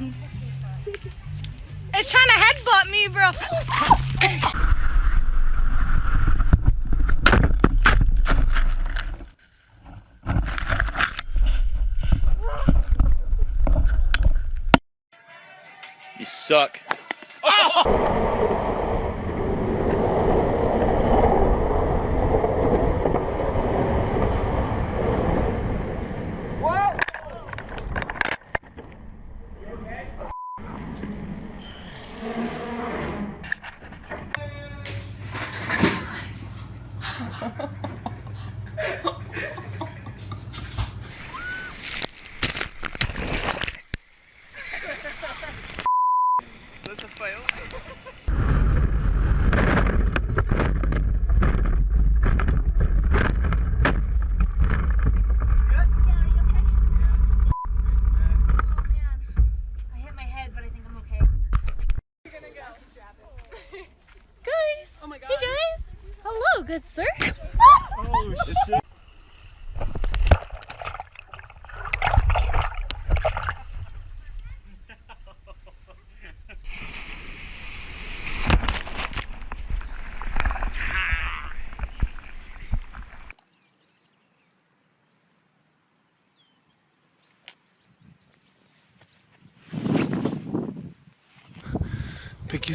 It's trying to headbutt me, bro. You suck. That's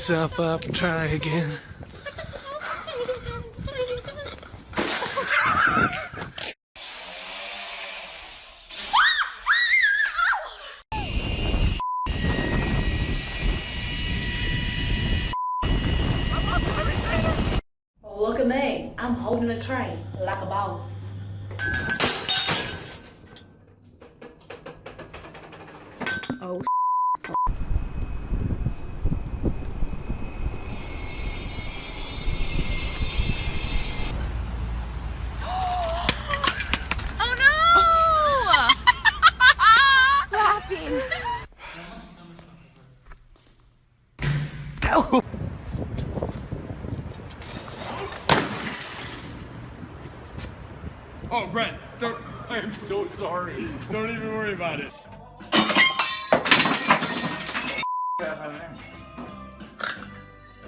yourself up and try again. Look at me. I'm holding a tray like a boss. Oh, Brent, don't. I am so sorry. Don't even worry about it. Are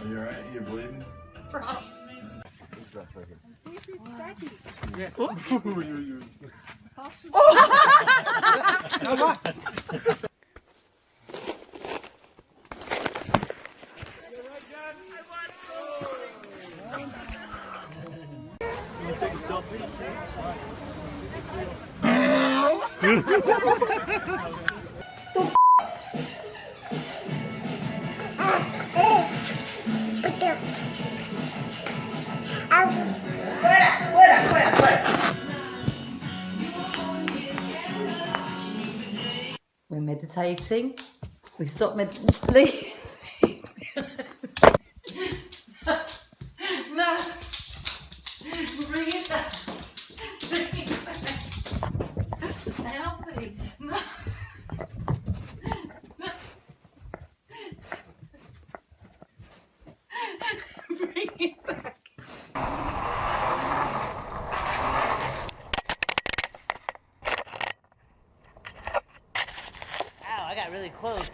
you alright? You're bleeding? We're meditating. We stop meditating. no. Bring it back. Bring it back. Help me. No. Bring it back. Ow, I got really close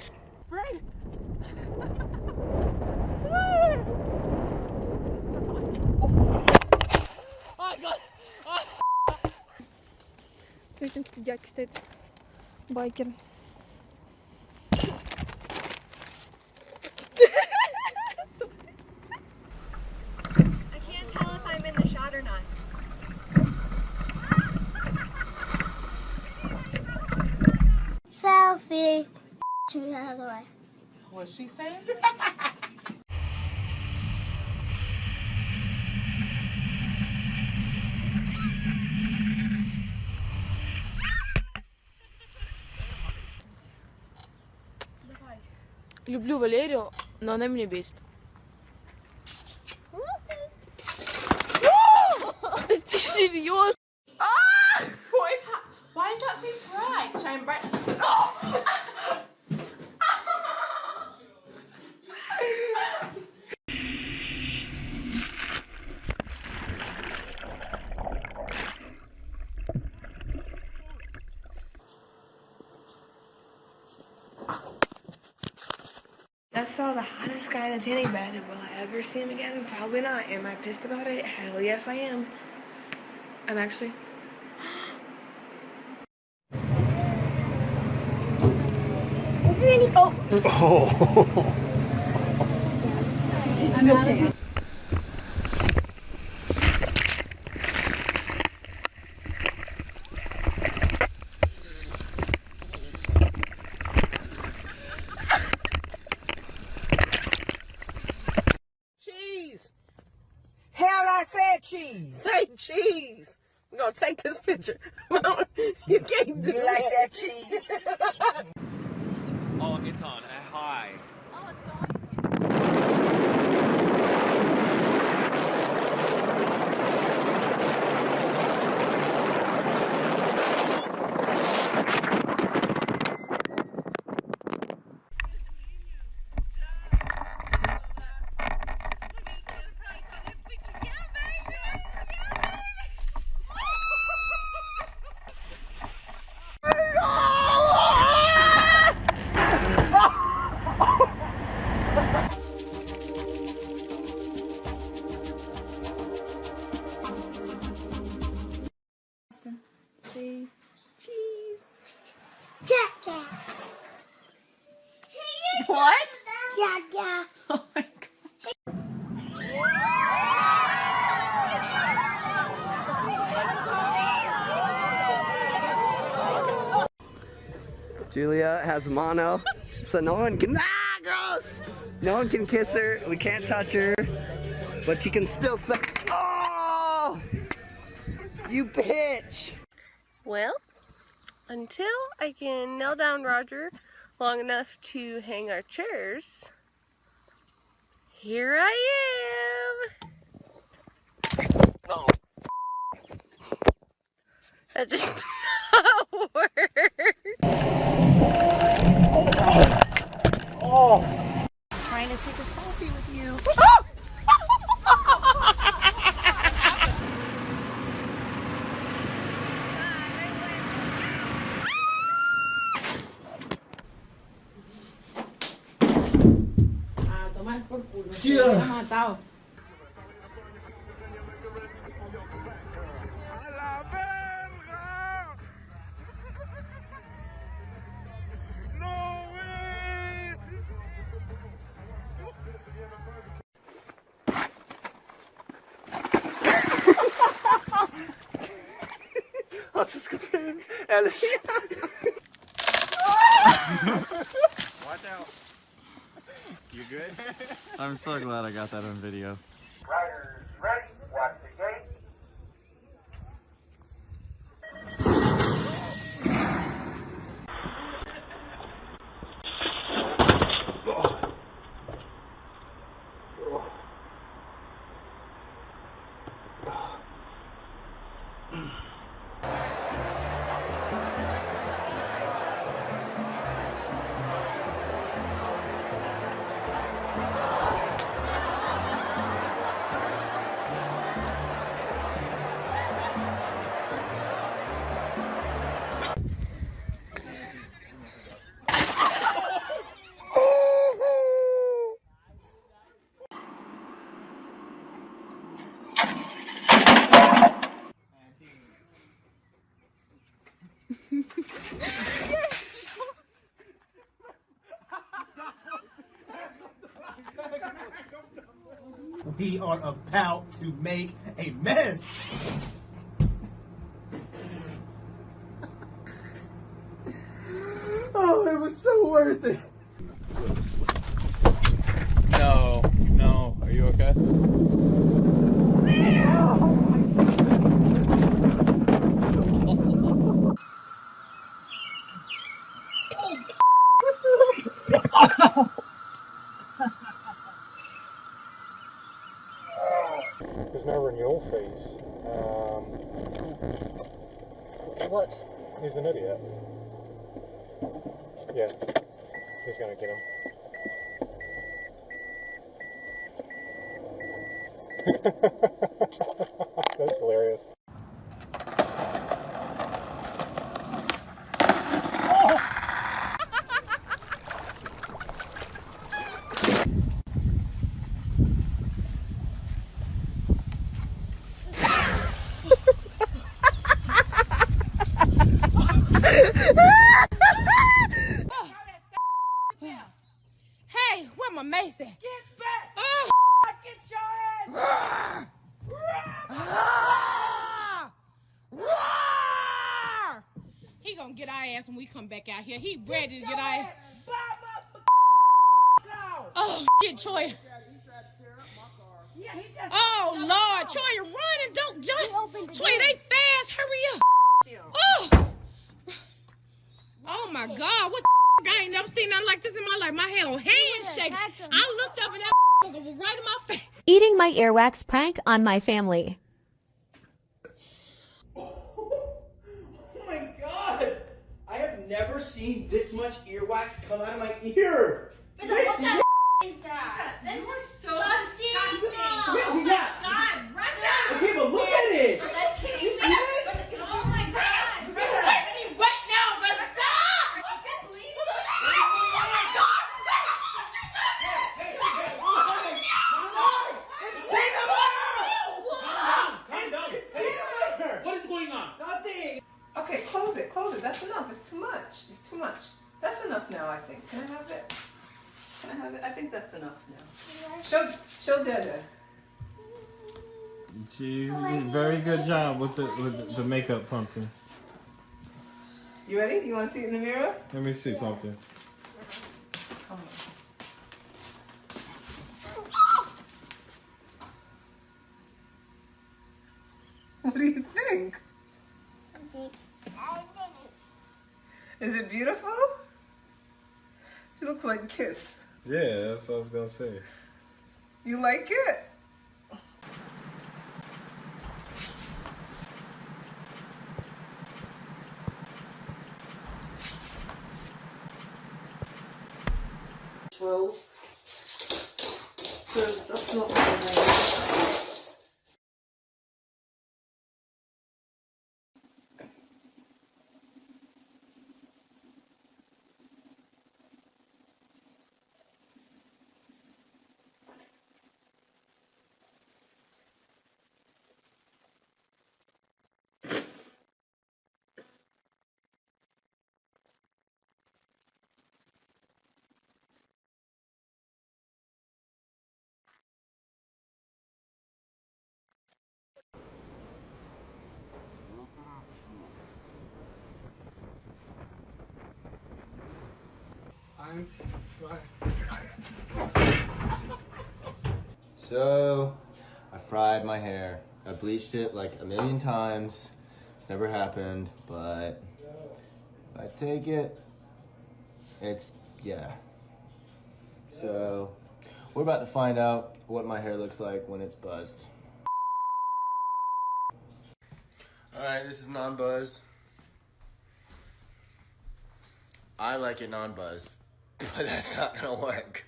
Смотрите, какие дядьки стоят. Байкеры. I can't tell if I'm in the shot or not. Selfie. Turn out of the way. What's she saying? Люблю Валерию, но она меня бесит. Saw the hottest guy in the tanning bed. Will I ever see him again? Probably not. Am I pissed about it? Hell yes, I am. I'm actually. Cheese. Julia has mono, so no one can. Ah, gross! No one can kiss her. We can't touch her, but she can still say, "Oh, you bitch!" Well, until I can nail down Roger long enough to hang our chairs, here I am. Oh. That just not work. Trying to take a selfie with you. Ah. Sí, Hast du es gefilmt? Ehrlich? Watch out. You good? I'm so glad I got that on video. We are about to make a mess. Oh, it was so worth it. That's hilarious. Hey, where my Mason? He gonna get our ass when we come back out here. He ready to get our ass. Oh, shit, Troy. Yeah, he just. Oh, Lord. Troy, you're running. Don't jump. Troy, they fast. Hurry up. Oh. Oh, my God. What the I ain't never seen nothing like this in my life. My head on handshake. I looked up and that was right in my face. Eating my earwax prank on my family. Oh my god! I have never seen this much earwax come out of my ear! What the is- is that? This is so disgusting. Yeah, yeah. God, run down! Okay, but look at She's very good job with the with the makeup pumpkin. You ready? You want to see it in the mirror? Let me see pumpkin. Come on. What do you think? Is it beautiful? It looks like Kiss. Yeah, that's what I was gonna say. You like it? Eins, zwei. So, I fried my hair. I bleached it like a million times. It's never happened, but I take it, it's, yeah. So, we're about to find out what my hair looks like when it's buzzed. Alright, this is non-buzzed. I like it non-buzzed, but that's not gonna work.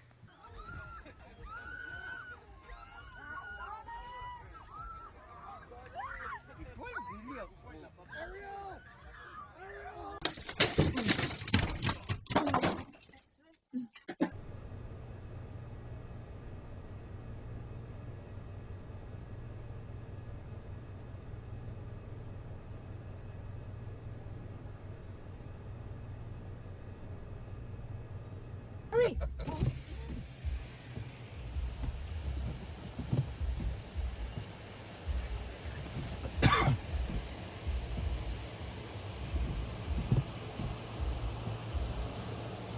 Hurry.